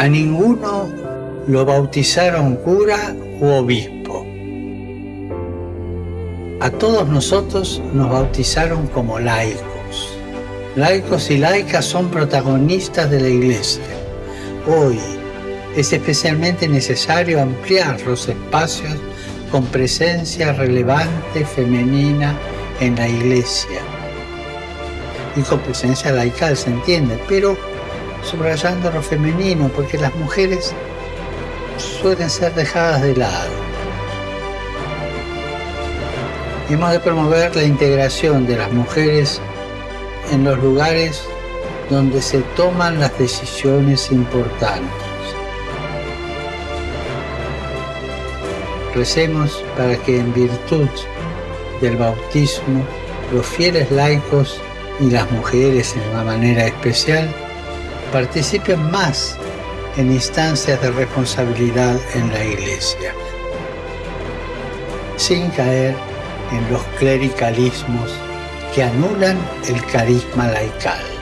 A ninguno lo bautizaron cura u obispo. A todos nosotros nos bautizaron como laicos. Laicos y laicas son protagonistas de la iglesia. Hoy es especialmente necesario ampliar los espacios con presencia relevante femenina en la iglesia. Y con presencia laical se entiende, pero subrayando lo femenino, porque las mujeres suelen ser dejadas de lado. Hemos de promover la integración de las mujeres en los lugares donde se toman las decisiones importantes. Recemos para que en virtud del bautismo los fieles laicos y las mujeres en una manera especial participen más en instancias de responsabilidad en la Iglesia, sin caer en los clericalismos que anulan el carisma laical.